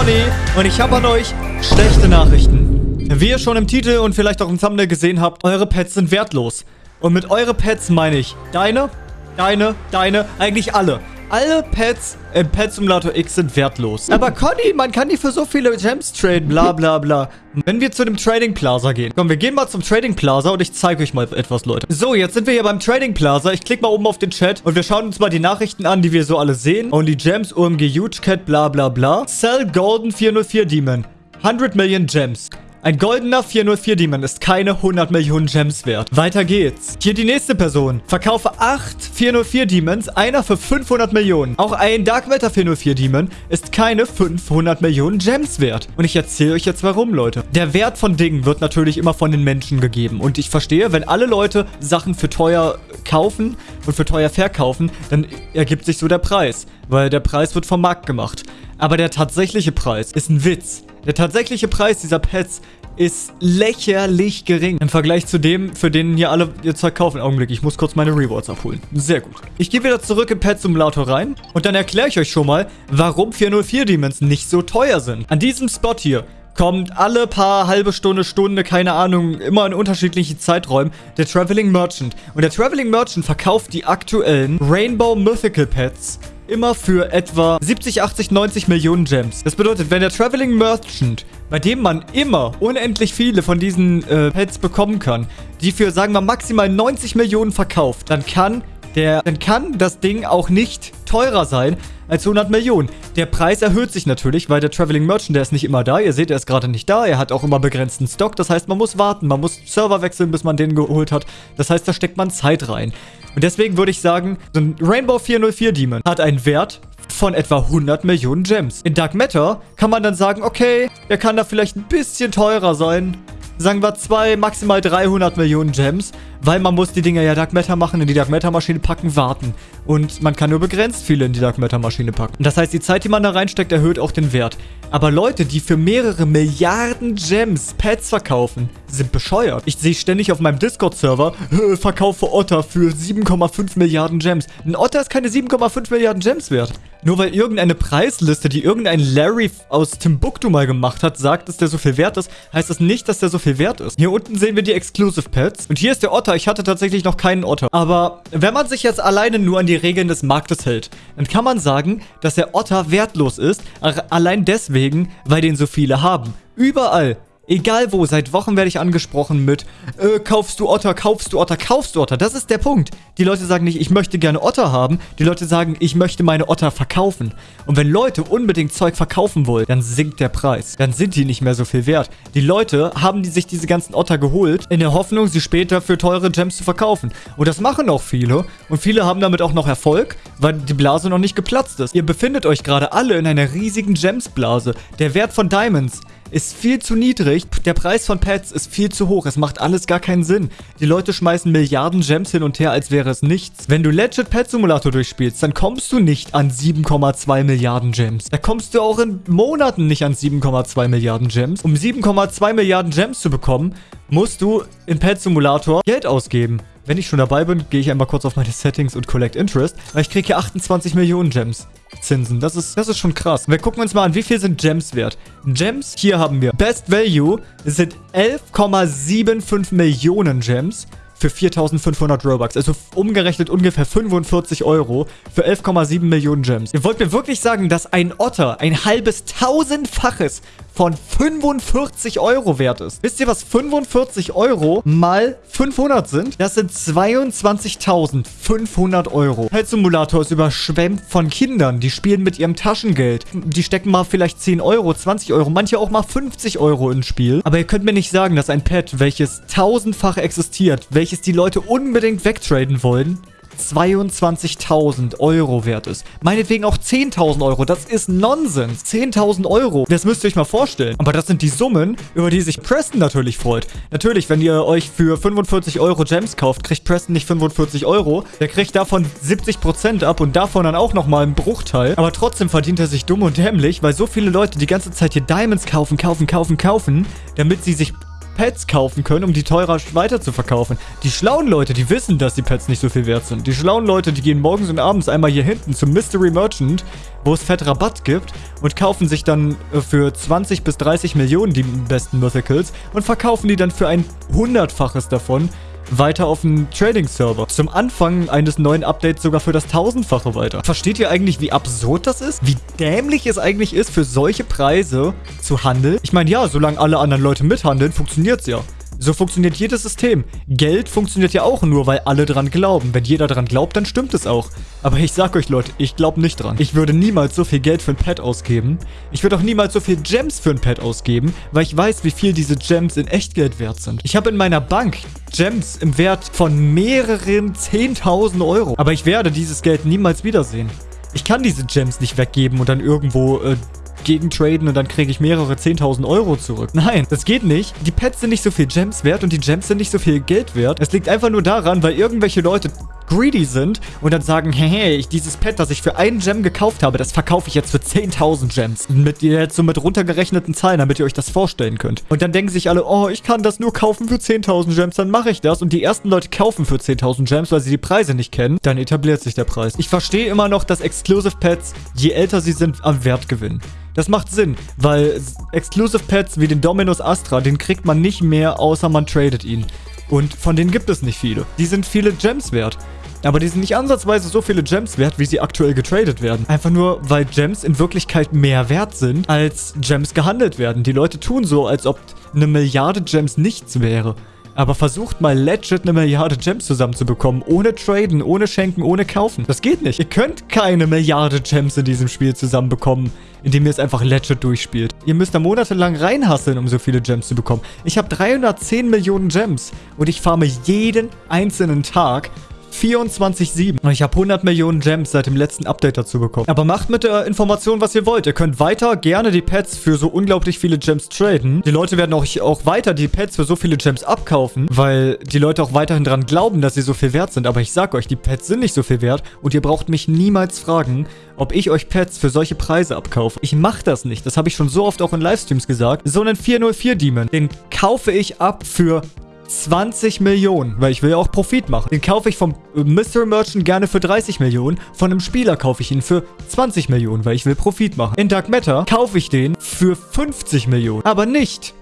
Conny und ich habe an euch schlechte Nachrichten. Wie ihr schon im Titel und vielleicht auch im Thumbnail gesehen habt, eure Pets sind wertlos. Und mit eure Pets meine ich deine, deine, deine, eigentlich alle. Alle Pets im Pet Simulator X sind wertlos. Aber Conny, man kann die für so viele Gems traden, bla bla bla. Wenn wir zu dem Trading Plaza gehen. Komm, wir gehen mal zum Trading Plaza und ich zeige euch mal etwas, Leute. So, jetzt sind wir hier beim Trading Plaza. Ich klicke mal oben auf den Chat und wir schauen uns mal die Nachrichten an, die wir so alle sehen. Only Gems, OMG Huge Cat, bla bla bla. Sell Golden 404 Demon. 100 Million Gems. Ein goldener 404 Demon ist keine 100 Millionen Gems wert. Weiter geht's. Hier die nächste Person. Verkaufe 8 404 Demons, einer für 500 Millionen. Auch ein Dark Matter 404 Demon ist keine 500 Millionen Gems wert. Und ich erzähle euch jetzt warum, Leute. Der Wert von Dingen wird natürlich immer von den Menschen gegeben. Und ich verstehe, wenn alle Leute Sachen für teuer kaufen und für teuer verkaufen, dann ergibt sich so der Preis. Weil der Preis wird vom Markt gemacht. Aber der tatsächliche Preis ist ein Witz. Der tatsächliche Preis dieser Pets ist lächerlich gering im Vergleich zu dem, für den hier alle ihr Zeug kaufen. Augenblick, ich muss kurz meine Rewards abholen. Sehr gut. Ich gehe wieder zurück in Pet Simulator rein und dann erkläre ich euch schon mal, warum 404 Demons nicht so teuer sind. An diesem Spot hier kommt alle paar halbe Stunde, Stunde, keine Ahnung, immer in unterschiedlichen Zeiträumen, der Traveling Merchant. Und der Traveling Merchant verkauft die aktuellen Rainbow Mythical Pets immer für etwa 70, 80, 90 Millionen Gems. Das bedeutet, wenn der Traveling Merchant, bei dem man immer unendlich viele von diesen äh, Pets bekommen kann, die für, sagen wir, maximal 90 Millionen verkauft, dann kann der, dann kann das Ding auch nicht teurer sein als 100 Millionen. Der Preis erhöht sich natürlich, weil der Traveling Merchant, der ist nicht immer da. Ihr seht, er ist gerade nicht da. Er hat auch immer begrenzten Stock. Das heißt, man muss warten. Man muss Server wechseln, bis man den geholt hat. Das heißt, da steckt man Zeit rein. Und deswegen würde ich sagen, so ein Rainbow 404 Demon hat einen Wert von etwa 100 Millionen Gems. In Dark Matter kann man dann sagen, okay, der kann da vielleicht ein bisschen teurer sein. Sagen wir zwei, maximal 300 Millionen Gems. Weil man muss die Dinger ja Dark Matter machen, in die Dark Matter Maschine packen, warten. Und man kann nur begrenzt viele in die Dark Matter Maschine packen. Das heißt, die Zeit, die man da reinsteckt, erhöht auch den Wert. Aber Leute, die für mehrere Milliarden Gems Pets verkaufen, sind bescheuert. Ich sehe ständig auf meinem Discord-Server, verkaufe Otter für 7,5 Milliarden Gems. Ein Otter ist keine 7,5 Milliarden Gems wert. Nur weil irgendeine Preisliste, die irgendein Larry aus Timbuktu mal gemacht hat, sagt, dass der so viel wert ist, heißt das nicht, dass der so viel wert ist. Hier unten sehen wir die Exclusive Pets. Und hier ist der Otter. Ich hatte tatsächlich noch keinen Otter. Aber wenn man sich jetzt alleine nur an die Regeln des Marktes hält, dann kann man sagen, dass der Otter wertlos ist. Allein deswegen, weil den so viele haben. Überall Egal wo, seit Wochen werde ich angesprochen mit, äh, kaufst du Otter, kaufst du Otter, kaufst du Otter. Das ist der Punkt. Die Leute sagen nicht, ich möchte gerne Otter haben. Die Leute sagen, ich möchte meine Otter verkaufen. Und wenn Leute unbedingt Zeug verkaufen wollen, dann sinkt der Preis. Dann sind die nicht mehr so viel wert. Die Leute haben die sich diese ganzen Otter geholt, in der Hoffnung, sie später für teure Gems zu verkaufen. Und das machen auch viele. Und viele haben damit auch noch Erfolg, weil die Blase noch nicht geplatzt ist. Ihr befindet euch gerade alle in einer riesigen Gems-Blase. Der Wert von Diamonds ist viel zu niedrig. Der Preis von Pets ist viel zu hoch. Es macht alles gar keinen Sinn. Die Leute schmeißen Milliarden Gems hin und her, als wäre es nichts. Wenn du Legit Pet Simulator durchspielst, dann kommst du nicht an 7,2 Milliarden Gems. Da kommst du auch in Monaten nicht an 7,2 Milliarden Gems. Um 7,2 Milliarden Gems zu bekommen, musst du in Pet Simulator Geld ausgeben. Wenn ich schon dabei bin, gehe ich einmal kurz auf meine Settings und Collect Interest, weil ich kriege hier 28 Millionen Gems. Zinsen. Das ist, das ist schon krass. Wir gucken uns mal an, wie viel sind Gems wert. Gems, hier haben wir Best Value, sind 11,75 Millionen Gems für 4.500 Robux. Also umgerechnet ungefähr 45 Euro für 11,7 Millionen Gems. Ihr wollt mir wirklich sagen, dass ein Otter ein halbes tausendfaches von 45 Euro wert ist. Wisst ihr, was 45 Euro mal 500 sind? Das sind 22.500 Euro. Pet Simulator ist überschwemmt von Kindern. Die spielen mit ihrem Taschengeld. Die stecken mal vielleicht 10 Euro, 20 Euro, manche auch mal 50 Euro ins Spiel. Aber ihr könnt mir nicht sagen, dass ein Pet, welches tausendfach existiert, welches die Leute unbedingt wegtraden wollen, 22.000 Euro wert ist. Meinetwegen auch 10.000 Euro. Das ist Nonsens. 10.000 Euro. Das müsst ihr euch mal vorstellen. Aber das sind die Summen, über die sich Preston natürlich freut. Natürlich, wenn ihr euch für 45 Euro Gems kauft, kriegt Preston nicht 45 Euro. Der kriegt davon 70% ab und davon dann auch nochmal einen Bruchteil. Aber trotzdem verdient er sich dumm und dämlich, weil so viele Leute die ganze Zeit hier Diamonds kaufen, kaufen, kaufen, kaufen, damit sie sich Pets kaufen können, um die teurer weiter zu verkaufen. Die schlauen Leute, die wissen, dass die Pets nicht so viel wert sind. Die schlauen Leute, die gehen morgens und abends einmal hier hinten zum Mystery Merchant, wo es fett Rabatt gibt und kaufen sich dann äh, für 20 bis 30 Millionen die besten Mythicals und verkaufen die dann für ein hundertfaches davon weiter auf den Trading-Server. Zum Anfang eines neuen Updates sogar für das tausendfache weiter. Versteht ihr eigentlich, wie absurd das ist? Wie dämlich es eigentlich ist, für solche Preise zu handeln? Ich meine, ja, solange alle anderen Leute mithandeln, funktioniert es ja. So funktioniert jedes System. Geld funktioniert ja auch nur, weil alle dran glauben. Wenn jeder dran glaubt, dann stimmt es auch. Aber ich sag euch, Leute, ich glaube nicht dran. Ich würde niemals so viel Geld für ein Pet ausgeben. Ich würde auch niemals so viel Gems für ein Pet ausgeben, weil ich weiß, wie viel diese Gems in Echtgeld wert sind. Ich habe in meiner Bank Gems im Wert von mehreren 10.000 Euro. Aber ich werde dieses Geld niemals wiedersehen. Ich kann diese Gems nicht weggeben und dann irgendwo äh, gegen traden und dann kriege ich mehrere 10.000 Euro zurück. Nein, das geht nicht. Die Pets sind nicht so viel Gems wert und die Gems sind nicht so viel Geld wert. Es liegt einfach nur daran, weil irgendwelche Leute greedy sind und dann sagen, hey, hey, ich, dieses Pet, das ich für einen Gem gekauft habe, das verkaufe ich jetzt für 10.000 Gems. Mit jetzt so mit runtergerechneten Zahlen, damit ihr euch das vorstellen könnt. Und dann denken sich alle, oh, ich kann das nur kaufen für 10.000 Gems, dann mache ich das. Und die ersten Leute kaufen für 10.000 Gems, weil sie die Preise nicht kennen. Dann etabliert sich der Preis. Ich verstehe immer noch, dass Exclusive Pets, je älter sie sind, am Wert gewinnen. Das macht Sinn, weil Exclusive Pets wie den Dominus Astra, den kriegt man nicht mehr, außer man tradet ihn. Und von denen gibt es nicht viele. Die sind viele Gems wert. Aber die sind nicht ansatzweise so viele Gems wert, wie sie aktuell getradet werden. Einfach nur, weil Gems in Wirklichkeit mehr wert sind, als Gems gehandelt werden. Die Leute tun so, als ob eine Milliarde Gems nichts wäre. Aber versucht mal legit eine Milliarde Gems zusammenzubekommen. Ohne traden, ohne schenken, ohne kaufen. Das geht nicht. Ihr könnt keine Milliarde Gems in diesem Spiel zusammenbekommen, indem ihr es einfach legit durchspielt. Ihr müsst da monatelang reinhasseln, um so viele Gems zu bekommen. Ich habe 310 Millionen Gems und ich farme jeden einzelnen Tag 24-7. Ich habe 100 Millionen Gems seit dem letzten Update dazu bekommen. Aber macht mit der Information, was ihr wollt. Ihr könnt weiter gerne die Pets für so unglaublich viele Gems traden. Die Leute werden auch, auch weiter die Pets für so viele Gems abkaufen, weil die Leute auch weiterhin dran glauben, dass sie so viel wert sind. Aber ich sag euch, die Pets sind nicht so viel wert und ihr braucht mich niemals fragen, ob ich euch Pets für solche Preise abkaufe. Ich mache das nicht. Das habe ich schon so oft auch in Livestreams gesagt. So einen 404 Demon, den kaufe ich ab für 20 Millionen, weil ich will ja auch Profit machen. Den kaufe ich vom Mystery Merchant gerne für 30 Millionen. Von einem Spieler kaufe ich ihn für 20 Millionen, weil ich will Profit machen. In Dark Matter kaufe ich den für 50 Millionen. Aber nicht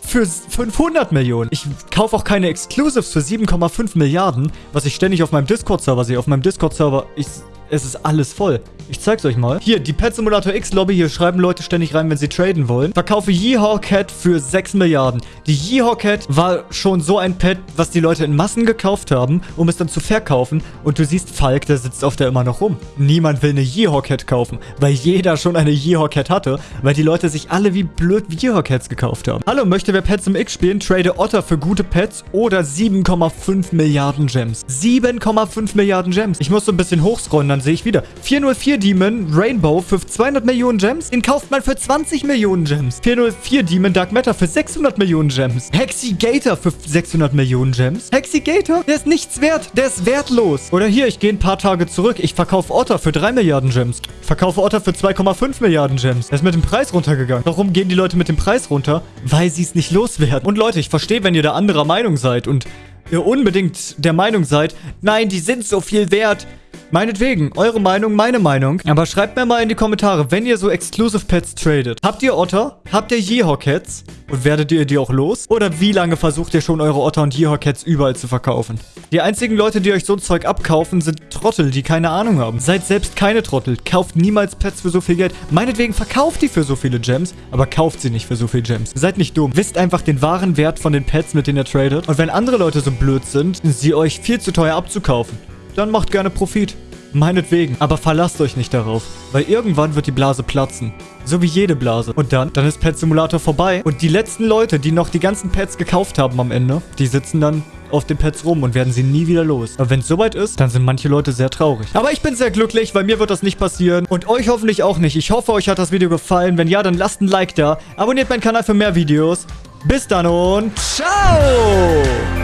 für 500 Millionen. Ich kaufe auch keine Exclusives für 7,5 Milliarden, was ich ständig auf meinem Discord-Server sehe. Auf meinem Discord-Server, es ist alles voll. Ich zeig's euch mal. Hier, die Pet Simulator X Lobby. Hier schreiben Leute ständig rein, wenn sie traden wollen. Verkaufe Yeehaw Cat für 6 Milliarden. Die Yeehaw Cat war schon so ein Pet, was die Leute in Massen gekauft haben, um es dann zu verkaufen. Und du siehst Falk, der sitzt auf der immer noch rum. Niemand will eine Yeehaw Cat kaufen, weil jeder schon eine Yeehaw Cat hatte, weil die Leute sich alle wie blöd Yeehaw Cats gekauft haben. Hallo, möchte wer Pets im X spielen? Trade Otter für gute Pets oder 7,5 Milliarden Gems. 7,5 Milliarden Gems. Ich muss so ein bisschen hochscrollen, dann sehe ich wieder. 404 Demon Rainbow für 200 Millionen Gems. Den kauft man für 20 Millionen Gems. 404 Demon Dark Matter für 600 Millionen Gems. Hexigator für 600 Millionen Gems. Hexigator? Der ist nichts wert. Der ist wertlos. Oder hier, ich gehe ein paar Tage zurück. Ich verkaufe Otter für 3 Milliarden Gems. Verkaufe Otter für 2,5 Milliarden Gems. Der ist mit dem Preis runtergegangen. Warum gehen die Leute mit dem Preis runter? Weil sie es nicht loswerden. Und Leute, ich verstehe, wenn ihr da anderer Meinung seid und ihr unbedingt der Meinung seid, nein, die sind so viel wert. Meinetwegen, eure Meinung, meine Meinung. Aber schreibt mir mal in die Kommentare, wenn ihr so Exclusive Pets tradet. Habt ihr Otter? Habt ihr Yeehaw-Cats? Und werdet ihr die auch los? Oder wie lange versucht ihr schon eure Otter und Yeehaw-Cats überall zu verkaufen? Die einzigen Leute, die euch so ein Zeug abkaufen, sind Trottel, die keine Ahnung haben. Seid selbst keine Trottel. Kauft niemals Pets für so viel Geld. Meinetwegen verkauft die für so viele Gems, aber kauft sie nicht für so viel Gems. Seid nicht dumm. Wisst einfach den wahren Wert von den Pets, mit denen ihr tradet. Und wenn andere Leute so blöd sind, sie euch viel zu teuer abzukaufen, dann macht gerne Profit. Meinetwegen, aber verlasst euch nicht darauf, weil irgendwann wird die Blase platzen. So wie jede Blase. Und dann, dann ist Pet Simulator vorbei und die letzten Leute, die noch die ganzen Pets gekauft haben am Ende, die sitzen dann auf den Pets rum und werden sie nie wieder los. Aber wenn es soweit ist, dann sind manche Leute sehr traurig. Aber ich bin sehr glücklich, weil mir wird das nicht passieren und euch hoffentlich auch nicht. Ich hoffe, euch hat das Video gefallen. Wenn ja, dann lasst ein Like da. Abonniert meinen Kanal für mehr Videos. Bis dann und ciao!